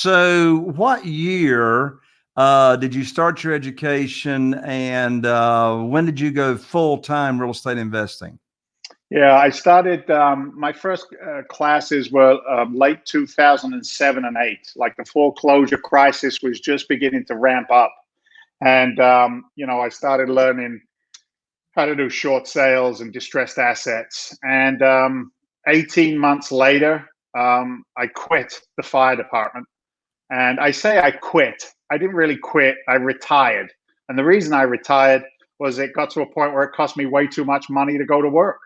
So, what year uh, did you start your education, and uh, when did you go full time real estate investing? Yeah, I started. Um, my first uh, classes were um, late 2007 and eight. Like the foreclosure crisis was just beginning to ramp up, and um, you know, I started learning how to do short sales and distressed assets. And um, 18 months later, um, I quit the fire department. And I say I quit. I didn't really quit. I retired. And the reason I retired was it got to a point where it cost me way too much money to go to work.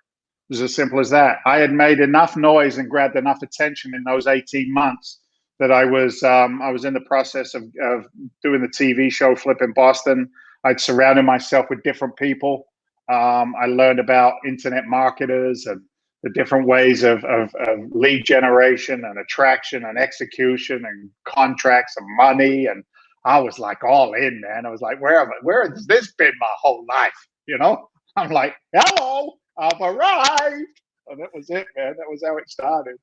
It was as simple as that. I had made enough noise and grabbed enough attention in those 18 months that I was um, I was in the process of, of doing the TV show Flipping Boston. I'd surrounded myself with different people. Um, I learned about internet marketers and the different ways of, of, of, lead generation and attraction and execution and contracts and money. And I was like all in, man. I was like, where have I? Where has this been my whole life? You know? I'm like, hello, I've arrived. And that was it, man. That was how it started.